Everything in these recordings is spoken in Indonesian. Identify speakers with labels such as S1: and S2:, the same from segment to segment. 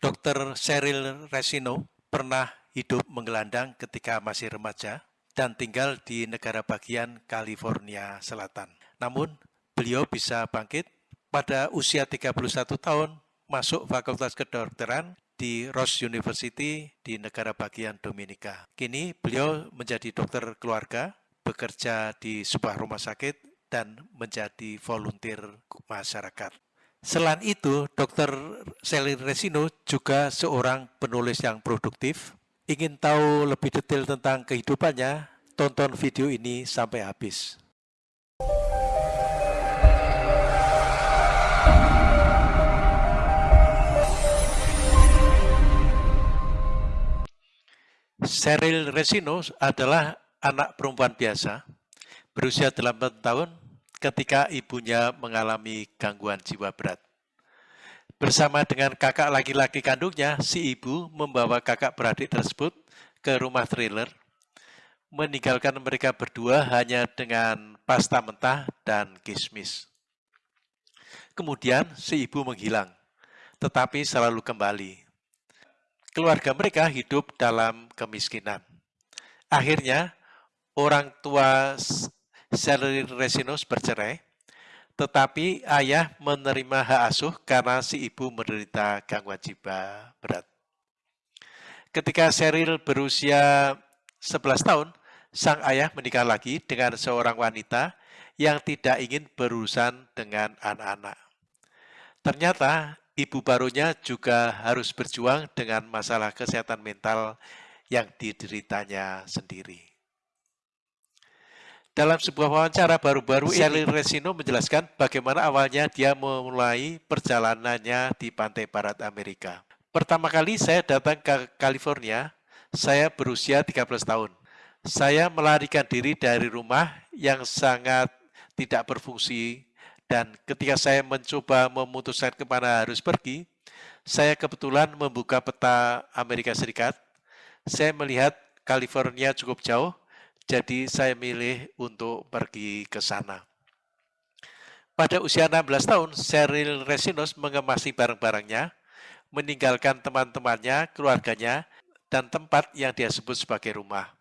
S1: Dr. Cheryl Resino pernah hidup menggelandang ketika masih remaja dan tinggal di negara bagian California Selatan. Namun, beliau bisa bangkit pada usia 31 tahun masuk Fakultas Kedokteran di Ross University di negara bagian Dominika. Kini beliau menjadi dokter keluarga, bekerja di sebuah rumah sakit, dan menjadi volunteer masyarakat. Selain itu, Dr. Selin Resino juga seorang penulis yang produktif. Ingin tahu lebih detail tentang kehidupannya? Tonton video ini sampai habis. Cheryl Resino adalah anak perempuan biasa, berusia 8 tahun ketika ibunya mengalami gangguan jiwa berat. Bersama dengan kakak laki-laki kandungnya, si ibu membawa kakak beradik tersebut ke rumah trailer, meninggalkan mereka berdua hanya dengan pasta mentah dan kismis. Kemudian si ibu menghilang, tetapi selalu kembali. Keluarga mereka hidup dalam kemiskinan. Akhirnya, orang tua Sally Resinos bercerai, tetapi ayah menerima hak asuh karena si ibu menderita gangguan jiwa berat. Ketika Cheryl berusia 11 tahun, sang ayah menikah lagi dengan seorang wanita yang tidak ingin berurusan dengan anak-anak. Ternyata ibu barunya juga harus berjuang dengan masalah kesehatan mental yang dideritanya sendiri. Dalam sebuah wawancara baru-baru ini, Resino menjelaskan bagaimana awalnya dia memulai perjalanannya di pantai barat Amerika. Pertama kali saya datang ke California, saya berusia 13 tahun. Saya melarikan diri dari rumah yang sangat tidak berfungsi dan ketika saya mencoba memutuskan ke mana harus pergi, saya kebetulan membuka peta Amerika Serikat. Saya melihat California cukup jauh jadi saya milih untuk pergi ke sana. Pada usia 16 tahun, Cheryl Resinos mengemasi barang-barangnya, meninggalkan teman-temannya, keluarganya, dan tempat yang dia sebut sebagai rumah.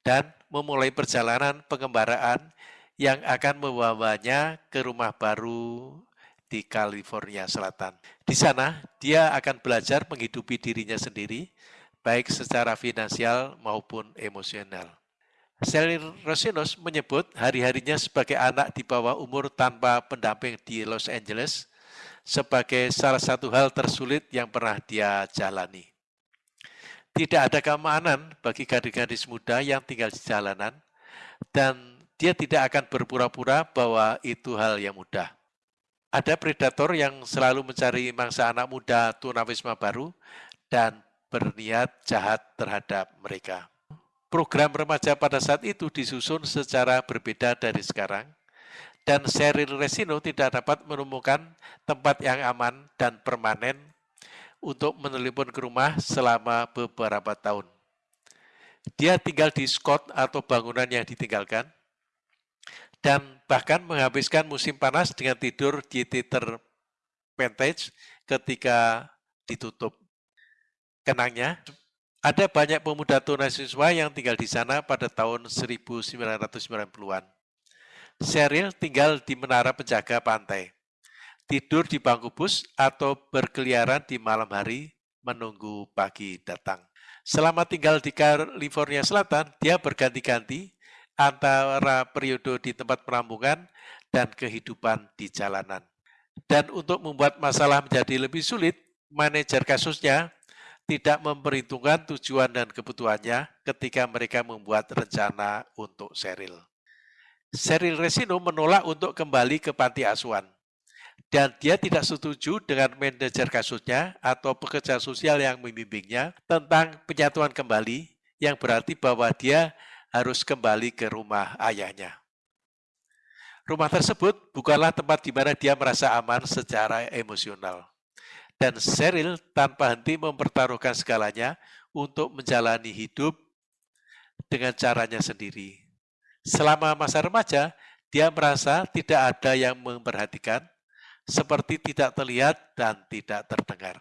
S1: Dan memulai perjalanan pengembaraan yang akan membawanya ke rumah baru di California Selatan. Di sana, dia akan belajar menghidupi dirinya sendiri, baik secara finansial maupun emosional. Sally Rosinos menyebut hari-harinya sebagai anak di bawah umur tanpa pendamping di Los Angeles sebagai salah satu hal tersulit yang pernah dia jalani. Tidak ada keamanan bagi gadis-gadis muda yang tinggal di jalanan dan dia tidak akan berpura-pura bahwa itu hal yang mudah. Ada predator yang selalu mencari mangsa anak muda tunawisma baru dan berniat jahat terhadap mereka program remaja pada saat itu disusun secara berbeda dari sekarang, dan Cheryl Resino tidak dapat menemukan tempat yang aman dan permanen untuk menelepon ke rumah selama beberapa tahun. Dia tinggal di Scott atau bangunan yang ditinggalkan, dan bahkan menghabiskan musim panas dengan tidur di Titer Vantage ketika ditutup. Kenangnya, ada banyak pemuda tunasiswa yang tinggal di sana pada tahun 1990-an. Sheryl tinggal di menara penjaga pantai, tidur di bangku bus atau berkeliaran di malam hari menunggu pagi datang. Selama tinggal di California Selatan, dia berganti-ganti antara periode di tempat perampungan dan kehidupan di jalanan. Dan untuk membuat masalah menjadi lebih sulit, manajer kasusnya tidak memperhitungkan tujuan dan kebutuhannya ketika mereka membuat rencana untuk Seril. Seril Resino menolak untuk kembali ke panti asuhan. Dan dia tidak setuju dengan manajer kasusnya atau pekerja sosial yang membimbingnya tentang penyatuan kembali yang berarti bahwa dia harus kembali ke rumah ayahnya. Rumah tersebut bukanlah tempat di mana dia merasa aman secara emosional dan Cheryl tanpa henti mempertaruhkan segalanya untuk menjalani hidup dengan caranya sendiri. Selama masa remaja, dia merasa tidak ada yang memperhatikan, seperti tidak terlihat dan tidak terdengar.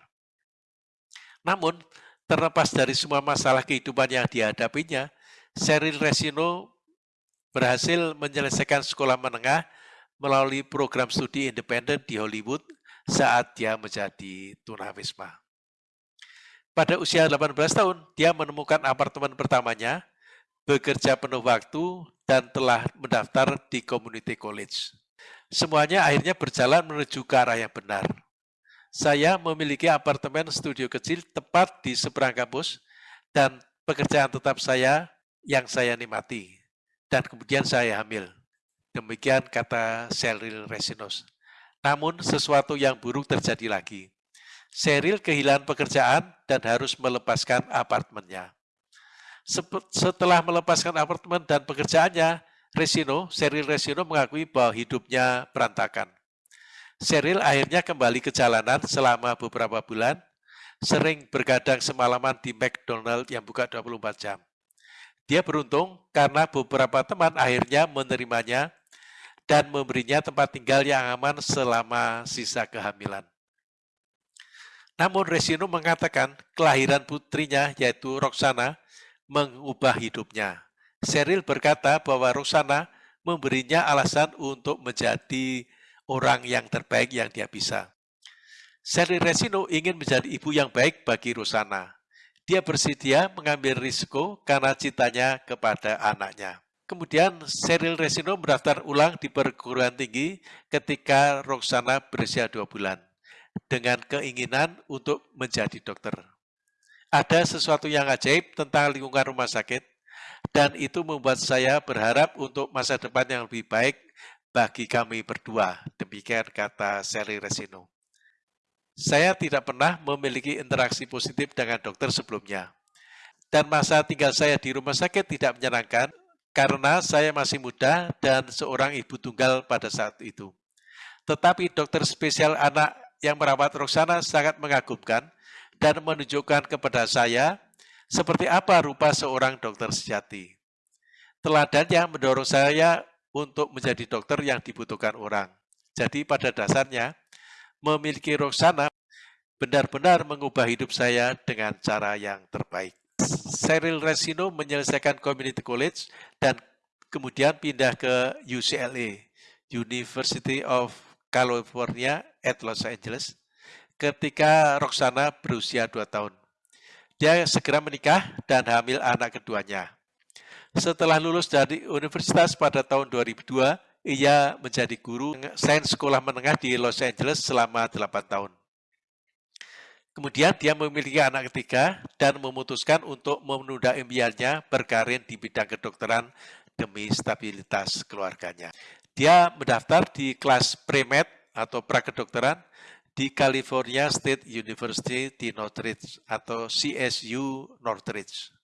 S1: Namun, terlepas dari semua masalah kehidupan yang dihadapinya, Cheryl Resino berhasil menyelesaikan sekolah menengah melalui program studi independen di Hollywood saat dia menjadi tunawisma. Pada usia 18 tahun, dia menemukan apartemen pertamanya, bekerja penuh waktu, dan telah mendaftar di community college. Semuanya akhirnya berjalan menuju ke arah yang benar. Saya memiliki apartemen studio kecil tepat di seberang kampus, dan pekerjaan tetap saya yang saya nikmati. Dan kemudian saya hamil. Demikian kata Cheryl Resinos. Namun sesuatu yang buruk terjadi lagi. Cheryl kehilangan pekerjaan dan harus melepaskan apartemennya. Setelah melepaskan apartemen dan pekerjaannya, Resino, Cheryl Resino mengakui bahwa hidupnya berantakan. Cheryl akhirnya kembali ke jalanan selama beberapa bulan, sering bergadang semalaman di McDonald yang buka 24 jam. Dia beruntung karena beberapa teman akhirnya menerimanya dan memberinya tempat tinggal yang aman selama sisa kehamilan. Namun Resino mengatakan kelahiran putrinya yaitu Roxana mengubah hidupnya. Cheryl berkata bahwa Roxana memberinya alasan untuk menjadi orang yang terbaik yang dia bisa. Cheryl Resino ingin menjadi ibu yang baik bagi Roxana. Dia bersedia mengambil risiko karena cintanya kepada anaknya. Kemudian Cheryl Resino mendaftar ulang di perguruan tinggi ketika Roxana berusia dua bulan dengan keinginan untuk menjadi dokter. Ada sesuatu yang ajaib tentang lingkungan rumah sakit, dan itu membuat saya berharap untuk masa depan yang lebih baik bagi kami berdua. Demikian kata Sally Resino. Saya tidak pernah memiliki interaksi positif dengan dokter sebelumnya. Dan masa tinggal saya di rumah sakit tidak menyenangkan karena saya masih muda dan seorang ibu tunggal pada saat itu. Tetapi dokter spesial anak yang merawat Roxana sangat mengagumkan dan menunjukkan kepada saya seperti apa rupa seorang dokter sejati. Teladan yang mendorong saya untuk menjadi dokter yang dibutuhkan orang. Jadi pada dasarnya, memiliki Roxana benar-benar mengubah hidup saya dengan cara yang terbaik. Cyril Resino menyelesaikan community college dan kemudian pindah ke UCLA, University of California at Los Angeles ketika Roxana berusia 2 tahun. Dia segera menikah dan hamil anak keduanya. Setelah lulus dari universitas pada tahun 2002, ia menjadi guru sains sekolah menengah di Los Angeles selama 8 tahun. Kemudian dia memiliki anak ketiga dan memutuskan untuk menunda impiannya berkarir di bidang kedokteran demi stabilitas keluarganya. Dia mendaftar di kelas pre-med atau prakedokteran di California State University di Northridge atau CSU Northridge.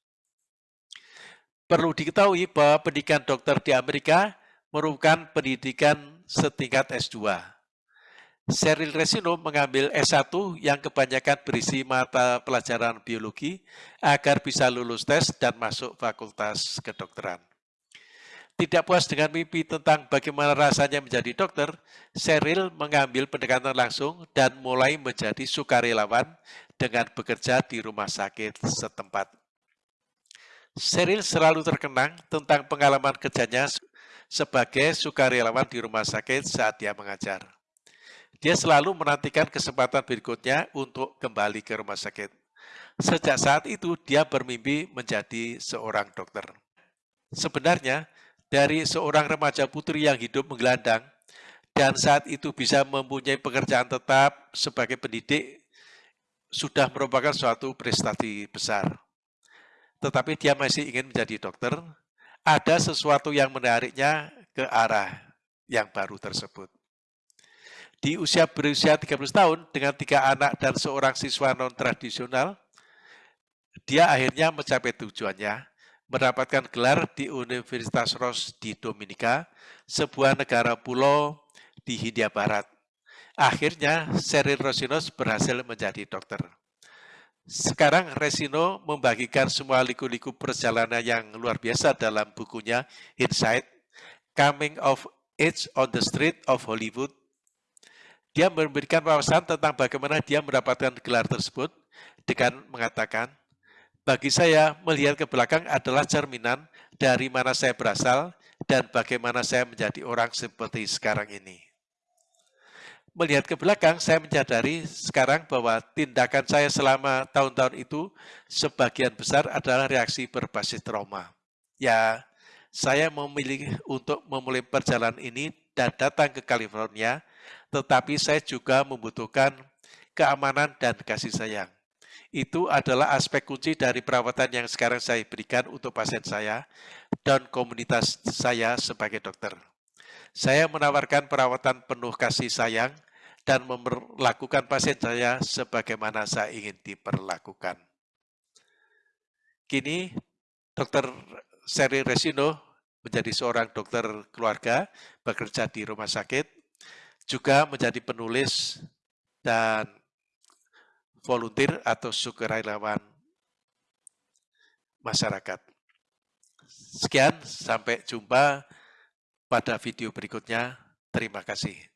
S1: Perlu diketahui bahwa pendidikan dokter di Amerika merupakan pendidikan setingkat S2. Cheryl Resino mengambil S1 yang kebanyakan berisi mata pelajaran biologi agar bisa lulus tes dan masuk fakultas kedokteran. Tidak puas dengan mimpi tentang bagaimana rasanya menjadi dokter, Cheryl mengambil pendekatan langsung dan mulai menjadi sukarelawan dengan bekerja di rumah sakit setempat. Cheryl selalu terkenang tentang pengalaman kerjanya sebagai sukarelawan di rumah sakit saat dia mengajar. Dia selalu menantikan kesempatan berikutnya untuk kembali ke rumah sakit. Sejak saat itu, dia bermimpi menjadi seorang dokter. Sebenarnya, dari seorang remaja putri yang hidup menggelandang dan saat itu bisa mempunyai pekerjaan tetap sebagai pendidik sudah merupakan suatu prestasi besar. Tetapi dia masih ingin menjadi dokter, ada sesuatu yang menariknya ke arah yang baru tersebut. Di usia berusia 30 tahun dengan tiga anak dan seorang siswa non-tradisional, dia akhirnya mencapai tujuannya, mendapatkan gelar di Universitas Ross di Dominika, sebuah negara pulau di Hindia Barat. Akhirnya, Sheryl Rosinos berhasil menjadi dokter. Sekarang Resino membagikan semua liku-liku perjalanan yang luar biasa dalam bukunya Insight, Coming of Age on the Street of Hollywood. Dia memberikan wawasan tentang bagaimana dia mendapatkan gelar tersebut, dengan mengatakan, bagi saya melihat ke belakang adalah cerminan dari mana saya berasal dan bagaimana saya menjadi orang seperti sekarang ini. Melihat ke belakang, saya menyadari sekarang bahwa tindakan saya selama tahun-tahun itu sebagian besar adalah reaksi berbasis trauma. Ya, saya memilih untuk memulai perjalanan ini dan datang ke California, tetapi saya juga membutuhkan keamanan dan kasih sayang. Itu adalah aspek kunci dari perawatan yang sekarang saya berikan untuk pasien saya dan komunitas saya sebagai dokter. Saya menawarkan perawatan penuh kasih sayang dan memperlakukan pasien saya sebagaimana saya ingin diperlakukan. Kini, Dr. Seri Resino menjadi seorang dokter keluarga, bekerja di rumah sakit, juga menjadi penulis dan volunteer atau sukarelawan masyarakat. Sekian, sampai jumpa pada video berikutnya. Terima kasih.